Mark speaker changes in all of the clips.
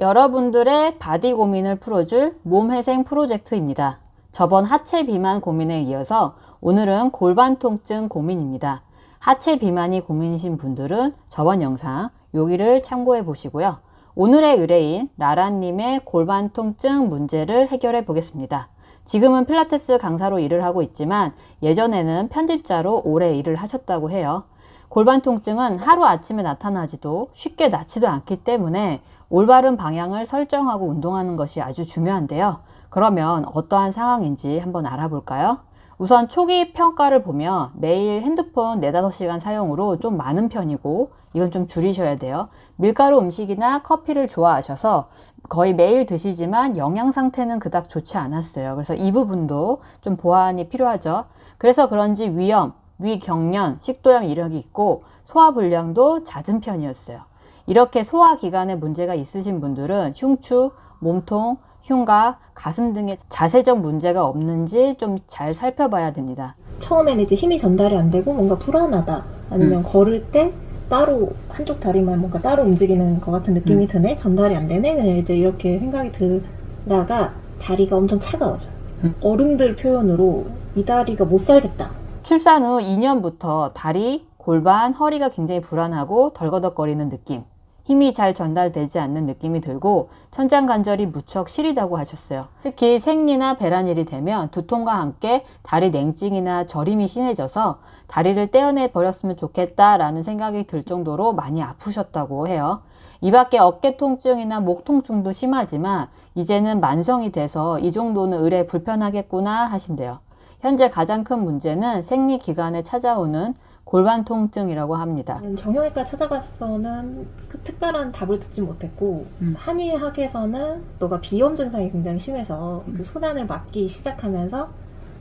Speaker 1: 여러분들의 바디 고민을 풀어줄 몸회생 프로젝트입니다. 저번 하체 비만 고민에 이어서 오늘은 골반 통증 고민입니다. 하체 비만이 고민이신 분들은 저번 영상 여기를 참고해 보시고요. 오늘의 의뢰인 라라님의 골반 통증 문제를 해결해 보겠습니다. 지금은 필라테스 강사로 일을 하고 있지만 예전에는 편집자로 오래 일을 하셨다고 해요. 골반 통증은 하루아침에 나타나지도 쉽게 낫지도 않기 때문에 올바른 방향을 설정하고 운동하는 것이 아주 중요한데요. 그러면 어떠한 상황인지 한번 알아볼까요? 우선 초기 평가를 보면 매일 핸드폰 4, 5시간 사용으로 좀 많은 편이고 이건 좀 줄이셔야 돼요. 밀가루 음식이나 커피를 좋아하셔서 거의 매일 드시지만 영양 상태는 그닥 좋지 않았어요. 그래서 이 부분도 좀 보완이 필요하죠. 그래서 그런지 위염, 위경련, 식도염 이력이 있고 소화불량도 잦은 편이었어요. 이렇게 소화기관에 문제가 있으신 분들은 흉추, 몸통, 흉곽, 가슴 등의 자세적 문제가 없는지 좀 잘 살펴봐야 됩니다.
Speaker 2: 처음에는 이제 힘이 전달이 안 되고 뭔가 불안하다 아니면 걸을 때 따로 한쪽 다리만 뭔가 따로 움직이는 것 같은 느낌이
Speaker 1: 음.
Speaker 2: 드네 전달이 안 되네 그냥 이제 이렇게 생각이 들다가 다리가 엄청 차가워져요
Speaker 1: 음.
Speaker 2: 어른들 표현으로 이 다리가 못 살겠다
Speaker 1: 출산 후 2년부터 다리, 골반, 허리가 굉장히 불안하고 덜거덕거리는 느낌, 힘이 잘 전달되지 않는 느낌이 들고 천장 관절이 무척 시리다고 하셨어요. 특히 생리나 배란일이 되면 두통과 함께 다리 냉증이나 저림이 심해져서 다리를 떼어내 버렸으면 좋겠다라는 생각이 들 정도로 많이 아프셨다고 해요. 이 밖에 어깨 통증이나 목 통증도 심하지만 이제는 만성이 돼서 이 정도는 의뢰 불편하겠구나 하신대요. 현재 가장 큰 문제는 생리 기간에 찾아오는 골반 통증이라고 합니다.
Speaker 2: 정형외과 찾아가서는 그 특별한 답을 듣지 못했고
Speaker 1: 음.
Speaker 2: 한의학에서는 너가 비염 증상이 굉장히 심해서
Speaker 1: 음.
Speaker 2: 그 수단을 맞기 시작하면서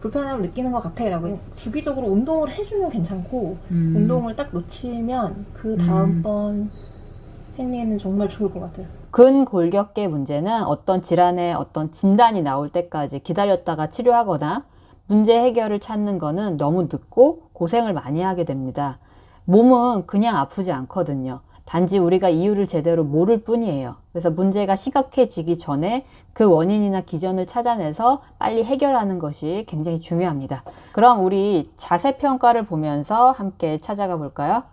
Speaker 2: 불편함을 느끼는 것 같아 라고 주기적으로 운동을 해주면 괜찮고
Speaker 1: 음.
Speaker 2: 운동을 딱 놓치면 그 다음번 생리에는 정말 죽을 것 같아요.
Speaker 1: 근골격계 문제는 어떤 질환의 어떤 진단이 나올 때까지 기다렸다가 치료하거나 문제 해결을 찾는 거는 너무 늦고 고생을 많이 하게 됩니다. 몸은 그냥 아프지 않거든요. 단지 우리가 이유를 제대로 모를 뿐이에요. 그래서 문제가 심각해지기 전에 그 원인이나 기전을 찾아내서 빨리 해결하는 것이 굉장히 중요합니다. 그럼 우리 자세 평가를 보면서 함께 찾아가 볼까요?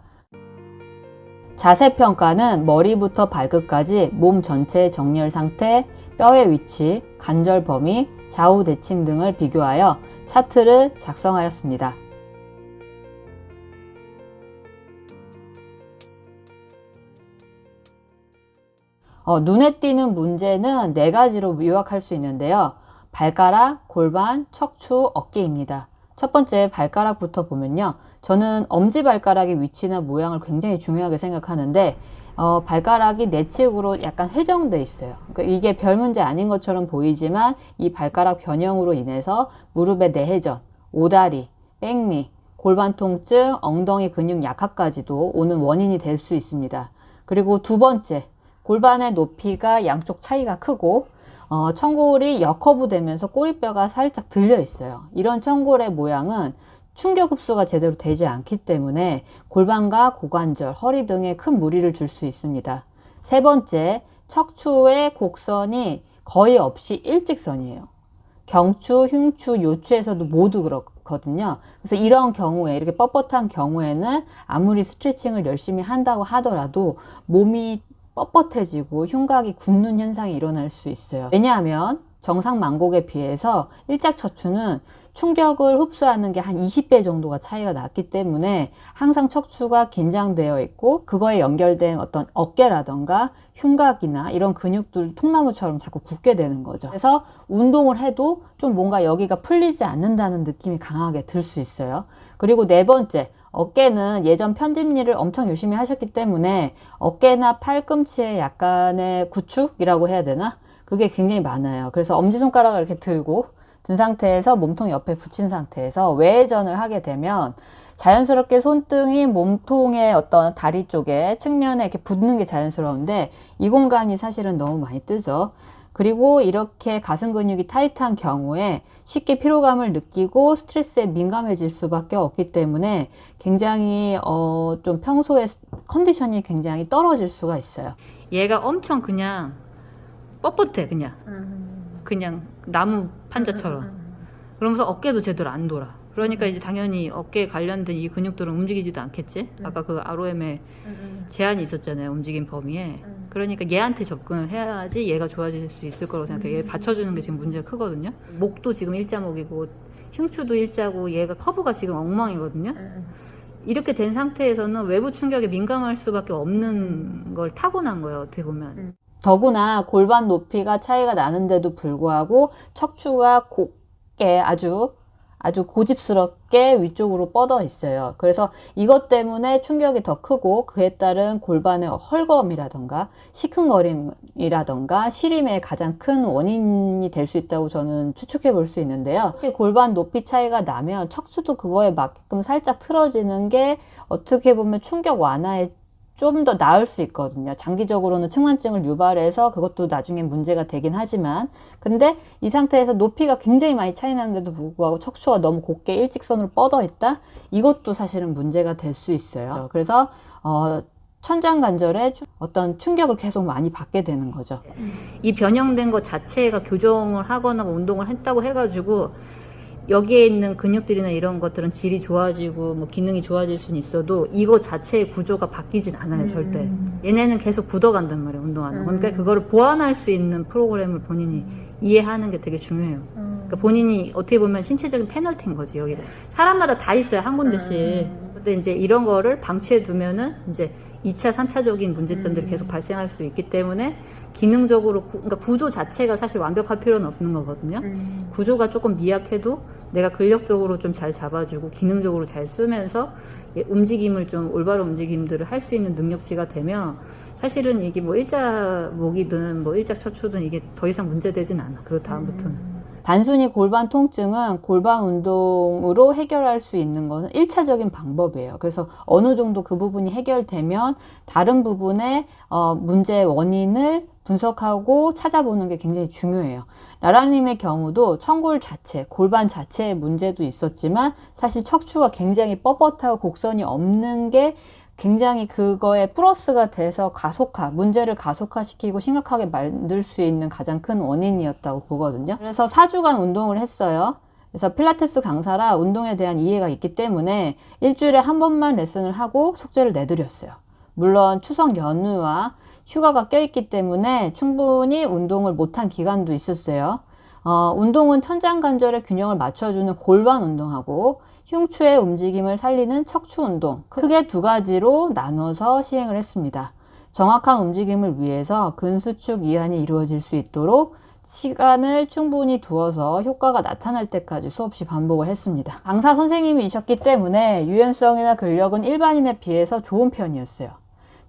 Speaker 1: 자세 평가는 머리부터 발끝까지 몸 전체의 정렬 상태, 뼈의 위치, 관절 범위, 좌우 대칭 등을 비교하여 차트를 작성하였습니다. 어, 눈에 띄는 문제는 네 가지로 요약할 수 있는데요. 발가락, 골반, 척추, 어깨입니다. 첫 번째 발가락부터 보면요. 저는 엄지발가락의 위치나 모양을 굉장히 중요하게 생각하는데 어, 발가락이 내측으로 약간 회정돼 있어요. 그러니까 이게 별 문제 아닌 것처럼 보이지만 이 발가락 변형으로 인해서 무릎의 내회전, 오다리, 백미, 골반 통증, 엉덩이 근육 약화까지도 오는 원인이 될 수 있습니다. 그리고 두 번째, 골반의 높이가 양쪽 차이가 크고 어, 청골이 역커브 되면서 꼬리뼈가 살짝 들려 있어요. 이런 청골의 모양은 충격 흡수가 제대로 되지 않기 때문에 골반과 고관절, 허리 등에 큰 무리를 줄 수 있습니다. 세 번째, 척추의 곡선이 거의 없이 일직선이에요. 경추, 흉추, 요추에서도 모두 그렇거든요. 그래서 이런 경우에 이렇게 뻣뻣한 경우에는 아무리 스트레칭을 열심히 한다고 하더라도 몸이 뻣뻣해지고 흉곽이 굳는 현상이 일어날 수 있어요. 왜냐하면 정상 만곡에 비해서 일작척추는 충격을 흡수하는 게 한 20배 정도가 차이가 났기 때문에 항상 척추가 긴장되어 있고 그거에 연결된 어떤 어깨라던가 흉곽이나 이런 근육들 통나무처럼 자꾸 굳게 되는 거죠. 그래서 운동을 해도 좀 뭔가 여기가 풀리지 않는다는 느낌이 강하게 들 수 있어요. 그리고 네 번째, 어깨는 예전 편집 일을 엄청 열심히 하셨기 때문에 어깨나 팔꿈치에 약간의 구축이라고 해야 되나? 그게 굉장히 많아요. 그래서 엄지손가락을 이렇게 들고 든 상태에서 몸통 옆에 붙인 상태에서 외회전을 하게 되면 자연스럽게 손등이 몸통의 어떤 다리 쪽에 측면에 이렇게 붙는 게 자연스러운데 이 공간이 사실은 너무 많이 뜨죠. 그리고 이렇게 가슴 근육이 타이트한 경우에 쉽게 피로감을 느끼고 스트레스에 민감해질 수밖에 없기 때문에 굉장히 어, 좀 평소에 컨디션이 굉장히 떨어질 수가 있어요. 얘가 엄청 그냥 뻣뻣해 그냥
Speaker 2: 음.
Speaker 1: 그냥 나무 판자처럼. 그러면서 어깨도 제대로 안 돌아. 그러니까 이제 당연히 어깨에 관련된 이 근육들은 움직이지도 않겠지?
Speaker 2: 음.
Speaker 1: 아까 그 ROM에 제한이 있었잖아요 움직임 범위에.
Speaker 2: 음.
Speaker 1: 그러니까 얘한테 접근을 해야지 얘가 좋아질 수 있을 거라고 생각해요. 얘
Speaker 2: 음.
Speaker 1: 받쳐주는 게 지금 문제가 크거든요. 목도 지금 일자목이고 흉추도 일자고 얘가 커브가 지금 엉망이거든요. 이렇게 된 상태에서는 외부 충격에 민감할 수밖에 없는 걸 타고난 거예요 어떻게 보면.
Speaker 2: 음.
Speaker 1: 더구나 골반 높이가 차이가 나는데도 불구하고 척추가 곱게 아주 아주 고집스럽게 위쪽으로 뻗어 있어요. 그래서 이것 때문에 충격이 더 크고 그에 따른 골반의 헐거움이라던가 시큰거림이라던가 시림의 가장 큰 원인이 될 수 있다고 저는 추측해 볼 수 있는데요. 골반 높이 차이가 나면 척추도 그거에 맞게끔 살짝 틀어지는 게 어떻게 보면 충격 완화에 좀 더 나을 수 있거든요. 장기적으로는 측만증을 유발해서 그것도 나중에 문제가 되긴 하지만 근데 이 상태에서 높이가 굉장히 많이 차이 나는데도 불구하고 척추가 너무 곱게 일직선으로 뻗어 있다? 이것도 사실은 문제가 될 수 있어요. 그래서 어, 천장 관절에 추- 어떤 충격을 계속 많이 받게 되는 거죠. 이 변형된 것 자체가 교정을 하거나 뭐 운동을 했다고 해가지고 여기에 있는 근육들이나 이런 것들은 질이 좋아지고 뭐 기능이 좋아질 수는 있어도 이거 자체의 구조가 바뀌진 않아요 절대. 얘네는 계속 굳어간단 말이에요 운동하면.
Speaker 2: 음.
Speaker 1: 그러니까 그거를 보완할 수 있는 프로그램을 본인이 이해하는 게 되게 중요해요. 그러니까 본인이 어떻게 보면 신체적인 페널티인 거지 여기 사람마다 다 있어요 한 군데씩.
Speaker 2: 음.
Speaker 1: 근데 이제 이런 거를 방치해 두면은 이제 2차, 3차적인 문제점들이
Speaker 2: 음.
Speaker 1: 계속 발생할 수 있기 때문에 기능적으로 구, 그러니까 구조 자체가 사실 완벽할 필요는 없는 거거든요. 구조가 조금 미약해도 내가 근력적으로 좀 잘 잡아주고 기능적으로 잘 쓰면서 예, 움직임을 좀 올바른 움직임들을 할 수 있는 능력치가 되면 사실은 이게 뭐 일자 목이든 뭐 일자 척추든 이게 더 이상 문제되진 않아. 그 다음부터는. 단순히 골반 통증은 골반 운동으로 해결할 수 있는 것은 1차적인 방법이에요. 그래서 어느 정도 그 부분이 해결되면 다른 부분의 어, 문제의 원인을 분석하고 찾아보는 게 굉장히 중요해요. 라라님의 경우도 청골 자체, 골반 자체의 문제도 있었지만 사실 척추가 굉장히 뻣뻣하고 곡선이 없는 게 굉장히 그거에 플러스가 돼서 가속화, 문제를 가속화시키고 심각하게 만들 수 있는 가장 큰 원인이었다고 보거든요. 그래서 4주간 운동을 했어요. 그래서 필라테스 강사라 운동에 대한 이해가 있기 때문에 일주일에 한 번만 레슨을 하고 숙제를 내드렸어요. 물론 추석 연휴와 휴가가 껴있기 때문에 충분히 운동을 못한 기간도 있었어요. 어, 운동은 천장 관절의 균형을 맞춰주는 골반 운동하고 흉추의 움직임을 살리는 척추 운동 크게 두 가지로 나눠서 시행을 했습니다. 정확한 움직임을 위해서 근수축 이완이 이루어질 수 있도록 시간을 충분히 두어서 효과가 나타날 때까지 수없이 반복을 했습니다. 강사 선생님이셨기 때문에 유연성이나 근력은 일반인에 비해서 좋은 편이었어요.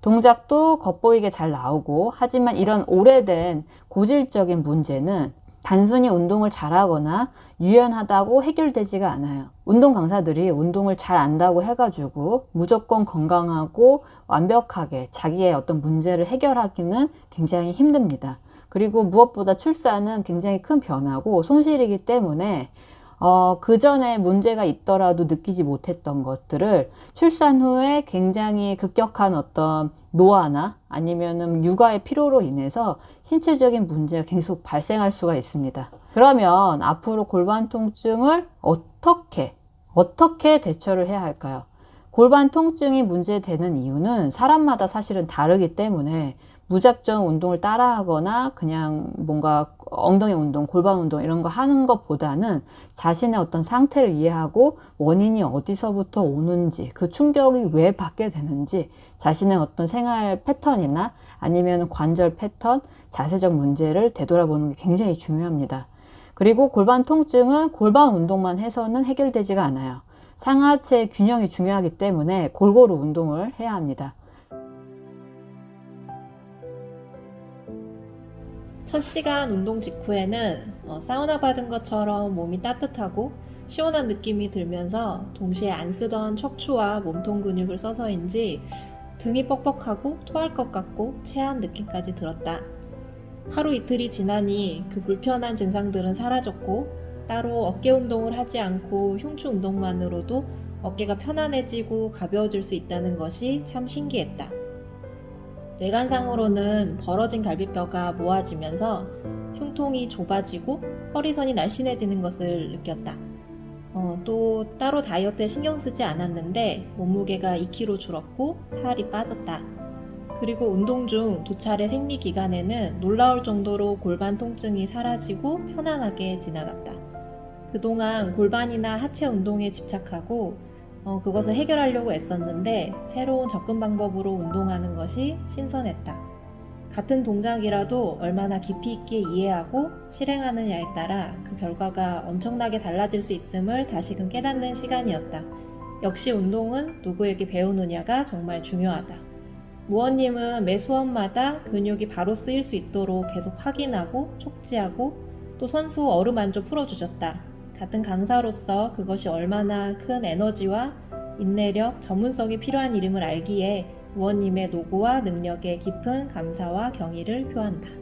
Speaker 1: 동작도 겉보이게 잘 나오고 하지만 이런 오래된 고질적인 문제는 단순히 운동을 잘하거나 유연하다고 해결되지가 않아요. 운동 강사들이 운동을 잘 안다고 해가지고 무조건 건강하고 완벽하게 자기의 어떤 문제를 해결하기는 굉장히 힘듭니다. 그리고 무엇보다 출산은 굉장히 큰 변화고 손실이기 때문에 어, 그 전에 문제가 있더라도 느끼지 못했던 것들을 출산 후에 굉장히 급격한 어떤 노화나 아니면은 육아의 필요로 인해서 신체적인 문제가 계속 발생할 수가 있습니다. 그러면 앞으로 골반 통증을 어떻게, 어떻게 대처를 해야 할까요? 골반 통증이 문제되는 이유는 사람마다 사실은 다르기 때문에 무작정 운동을 따라 하거나 그냥 뭔가 엉덩이 운동, 골반 운동 이런 거 하는 것보다는 자신의 어떤 상태를 이해하고 원인이 어디서부터 오는지 그 충격이 왜 받게 되는지 자신의 어떤 생활 패턴이나 아니면 관절 패턴, 자세적 문제를 되돌아보는 게 굉장히 중요합니다. 그리고 골반 통증은 골반 운동만 해서는 해결되지가 않아요. 상하체 균형이 중요하기 때문에 골고루 운동을 해야 합니다.
Speaker 2: 첫 시간 운동 직후에는 어, 사우나 받은 것처럼 몸이 따뜻하고 시원한 느낌이 들면서 동시에 안 쓰던 척추와 몸통 근육을 써서인지 등이 뻑뻑하고 토할 것 같고 체한 느낌까지 들었다. 하루 이틀이 지나니 그 불편한 증상들은 사라졌고 따로 어깨 운동을 하지 않고 흉추 운동만으로도 어깨가 편안해지고 가벼워질 수 있다는 것이 참 신기했다. 뇌관상으로는 벌어진 갈비뼈가 모아지면서 흉통이 좁아지고 허리선이 날씬해지는 것을 느꼈다. 어, 또 따로 다이어트에 신경 쓰지 않았는데 몸무게가 2kg 줄었고 살이 빠졌다. 그리고 운동 중 두 차례 생리 기간에는 놀라울 정도로 골반 통증이 사라지고 편안하게 지나갔다. 그동안 골반이나 하체 운동에 집착하고 어, 그것을 해결하려고 애썼는데 새로운 접근 방법으로 운동하는 것이 신선했다. 같은 동작이라도 얼마나 깊이 있게 이해하고 실행하느냐에 따라 그 결과가 엄청나게 달라질 수 있음을 다시금 깨닫는 시간이었다. 역시 운동은 누구에게 배우느냐가 정말 중요하다. 무원님은 매 수업마다 근육이 바로 쓰일 수 있도록 계속 확인하고 촉지하고 또 선수 어루만져 풀어주셨다. 같은 강사로서 그것이 얼마나 큰 에너지와 인내력, 전문성이 필요한 일임을 알기에 무원님의 노고와 능력에 깊은 감사와 경의를 표한다.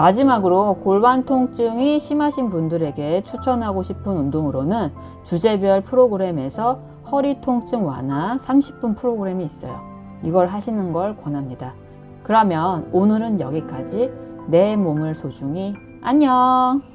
Speaker 1: 마지막으로 골반 통증이 심하신 분들에게 추천하고 싶은 운동으로는 주제별 프로그램에서 허리 통증 완화 30분 프로그램이 있어요. 이걸 하시는 걸 권합니다. 그러면 오늘은 여기까지 내 몸을 소중히 안녕!